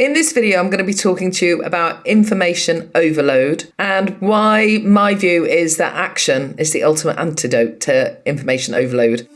In this video, I'm going to be talking to you about information overload and why my view is that action is the ultimate antidote to information overload.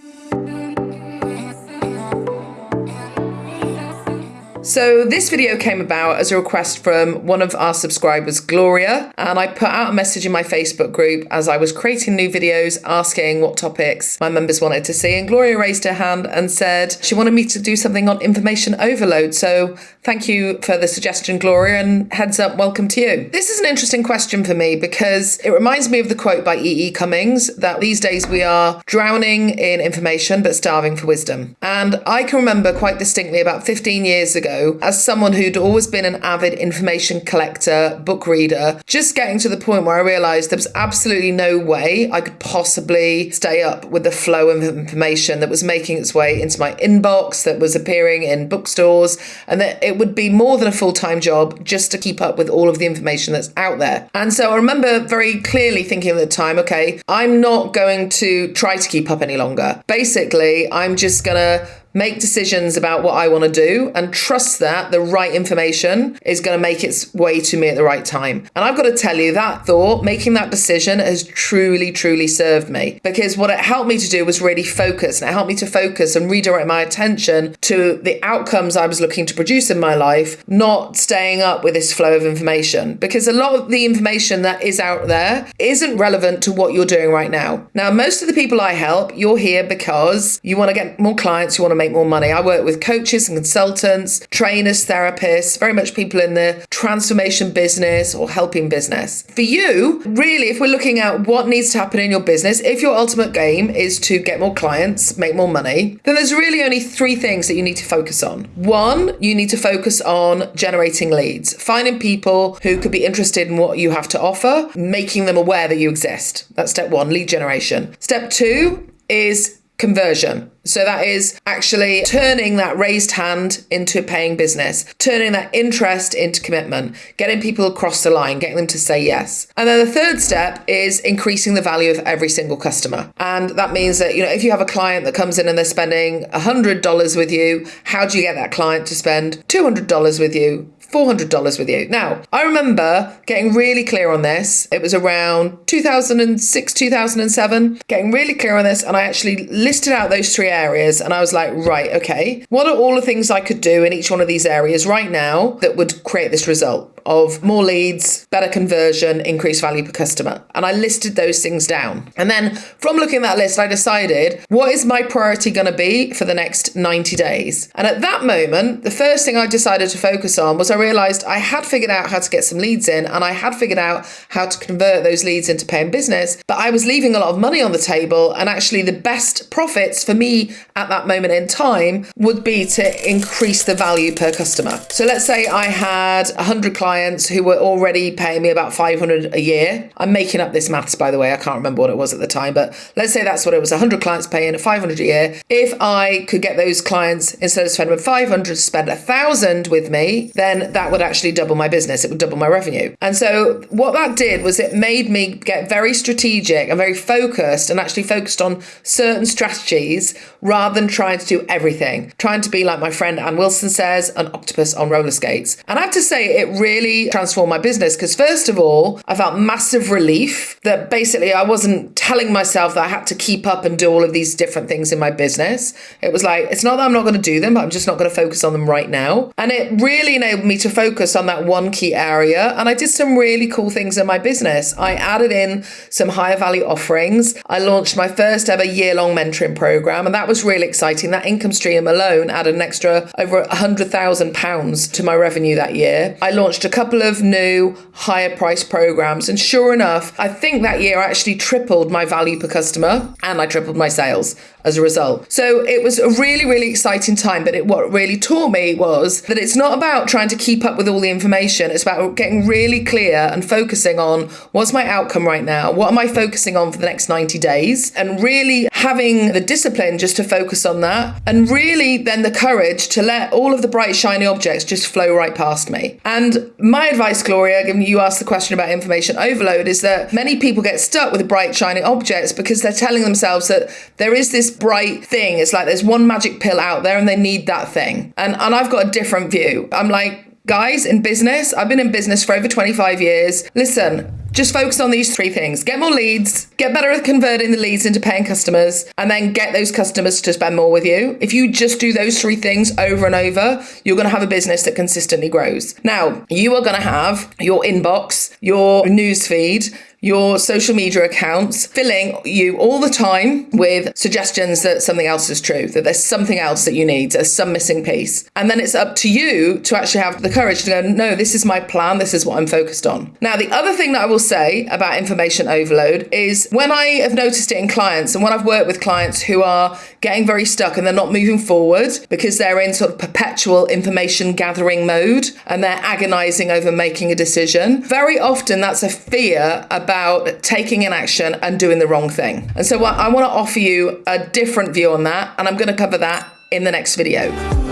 So this video came about as a request from one of our subscribers, Gloria, and I put out a message in my Facebook group as I was creating new videos asking what topics my members wanted to see. And Gloria raised her hand and said she wanted me to do something on information overload. So thank you for the suggestion, Gloria, and heads up, welcome to you. This is an interesting question for me because it reminds me of the quote by E.E. E. Cummings that these days we are drowning in information but starving for wisdom. And I can remember quite distinctly about 15 years ago as someone who'd always been an avid information collector, book reader, just getting to the point where I realized there was absolutely no way I could possibly stay up with the flow of information that was making its way into my inbox, that was appearing in bookstores, and that it would be more than a full time job just to keep up with all of the information that's out there. And so I remember very clearly thinking at the time, okay, I'm not going to try to keep up any longer. Basically, I'm just going to make decisions about what I want to do and trust that the right information is going to make its way to me at the right time. And I've got to tell you that thought, making that decision has truly, truly served me because what it helped me to do was really focus and it helped me to focus and redirect my attention to the outcomes I was looking to produce in my life, not staying up with this flow of information because a lot of the information that is out there isn't relevant to what you're doing right now. Now, most of the people I help, you're here because you want to get more clients, you want to make make more money. I work with coaches and consultants, trainers, therapists, very much people in the transformation business or helping business. For you, really, if we're looking at what needs to happen in your business, if your ultimate game is to get more clients, make more money, then there's really only three things that you need to focus on. One, you need to focus on generating leads, finding people who could be interested in what you have to offer, making them aware that you exist. That's step one, lead generation. Step two is conversion. So that is actually turning that raised hand into a paying business, turning that interest into commitment, getting people across the line, getting them to say yes. And then the third step is increasing the value of every single customer. And that means that, you know, if you have a client that comes in and they're spending $100 with you, how do you get that client to spend $200 with you? $400 with you. Now, I remember getting really clear on this. It was around 2006, 2007, getting really clear on this. And I actually listed out those three areas. And I was like, right, okay, what are all the things I could do in each one of these areas right now that would create this result? Of more leads, better conversion, increased value per customer. And I listed those things down. And then from looking at that list, I decided what is my priority going to be for the next 90 days? And at that moment, the first thing I decided to focus on was I realized I had figured out how to get some leads in and I had figured out how to convert those leads into paying business, but I was leaving a lot of money on the table. And actually, the best profits for me at that moment in time would be to increase the value per customer. So let's say I had 100 clients clients who were already paying me about 500 a year. I'm making up this maths, by the way. I can't remember what it was at the time, but let's say that's what it was 100 clients paying 500 a year. If I could get those clients, instead of spending 500, to spend a thousand with me, then that would actually double my business. It would double my revenue. And so what that did was it made me get very strategic and very focused and actually focused on certain strategies rather than trying to do everything, trying to be like my friend Ann Wilson says, an octopus on roller skates. And I have to say, it really really transformed my business because, first of all, I felt massive relief that basically I wasn't telling myself that I had to keep up and do all of these different things in my business. It was like, it's not that I'm not going to do them, but I'm just not going to focus on them right now. And it really enabled me to focus on that one key area. And I did some really cool things in my business. I added in some higher value offerings. I launched my first ever year long mentoring program, and that was really exciting. That income stream alone added an extra over a hundred thousand pounds to my revenue that year. I launched a couple of new higher price programs. And sure enough, I think that year I actually tripled my value per customer and I tripled my sales as a result. So it was a really, really exciting time. But it, what really taught me was that it's not about trying to keep up with all the information. It's about getting really clear and focusing on what's my outcome right now? What am I focusing on for the next 90 days? And really having the discipline just to focus on that. And really then the courage to let all of the bright, shiny objects just flow right past me. And my advice, Gloria, given you asked the question about information overload, is that many people get stuck with bright, shiny objects because they're telling themselves that there is this bright thing. It's like there's one magic pill out there and they need that thing. And and I've got a different view. I'm like, Guys, in business, I've been in business for over 25 years. Listen, just focus on these three things get more leads, get better at converting the leads into paying customers, and then get those customers to spend more with you. If you just do those three things over and over, you're going to have a business that consistently grows. Now, you are going to have your inbox, your news feed, your social media accounts filling you all the time with suggestions that something else is true, that there's something else that you need, there's some missing piece. And then it's up to you to actually have the courage to go, no, this is my plan, this is what I'm focused on. Now, the other thing that I will say about information overload is when I have noticed it in clients and when I've worked with clients who are getting very stuck and they're not moving forward because they're in sort of perpetual information gathering mode and they're agonizing over making a decision, very often that's a fear about about taking an action and doing the wrong thing. And so I want to offer you a different view on that, and I'm going to cover that in the next video.